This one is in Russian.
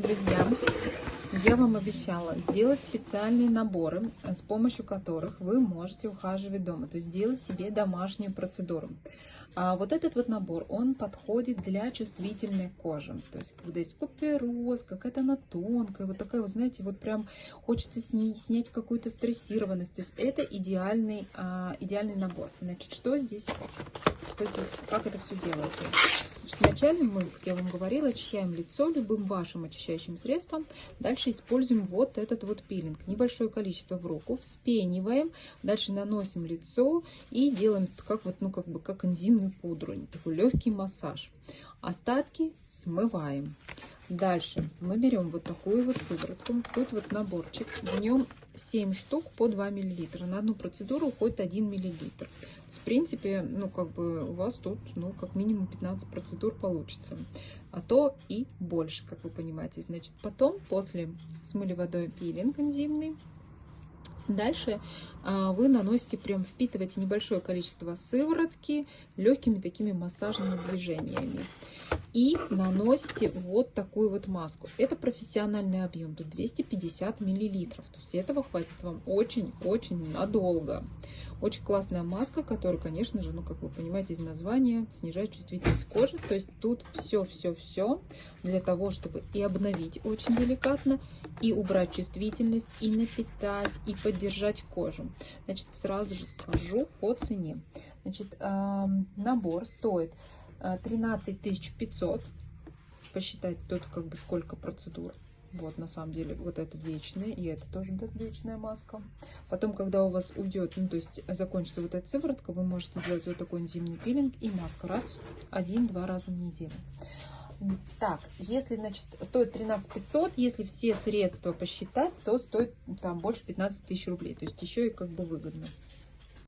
друзья, я вам обещала сделать специальные наборы, э, с помощью которых вы можете ухаживать дома, то есть сделать себе домашнюю процедуру. А вот этот вот набор, он подходит для чувствительной кожи. То есть, когда есть купероз, какая-то она тонкая, вот такая вот, знаете, вот прям хочется снять, снять какую-то стрессированность. То есть, это идеальный, а, идеальный набор. Значит, что здесь, что здесь, как это все делается? Значит, вначале мы, как я вам говорила, очищаем лицо любым вашим очищающим средством. Дальше используем вот этот вот пилинг. Небольшое количество в руку, вспениваем, дальше наносим лицо и делаем как вот, ну, как бы, как энзимную пудру, такой легкий массаж. Остатки смываем. Дальше мы берем вот такую вот сыворотку. Тут вот наборчик. В нем 7 штук по 2 мл. На одну процедуру уходит 1 мл. В принципе, ну как бы у вас тут, ну как минимум 15 процедур получится. А то и больше, как вы понимаете. Значит, потом, после смыли водой пилинг энзимный, Дальше а, вы наносите, прям впитываете небольшое количество сыворотки легкими такими массажными движениями. И наносите вот такую вот маску. Это профессиональный объем, тут 250 миллилитров. То есть этого хватит вам очень-очень надолго. Очень классная маска, которая, конечно же, ну, как вы понимаете из названия, снижает чувствительность кожи. То есть тут все-все-все для того, чтобы и обновить очень деликатно, и убрать чувствительность, и напитать, и поддержать кожу. Значит, сразу же скажу по цене. Значит, набор стоит 13 500. Посчитать тут как бы сколько процедур. Вот, на самом деле, вот это вечная, и это тоже вечная маска. Потом, когда у вас уйдет, ну, то есть закончится вот эта сыворотка, вы можете делать вот такой зимний пилинг и маску раз, один-два раза в неделю. Так, если, значит, стоит 13 500, если все средства посчитать, то стоит там больше 15 тысяч рублей. То есть еще и как бы выгодно.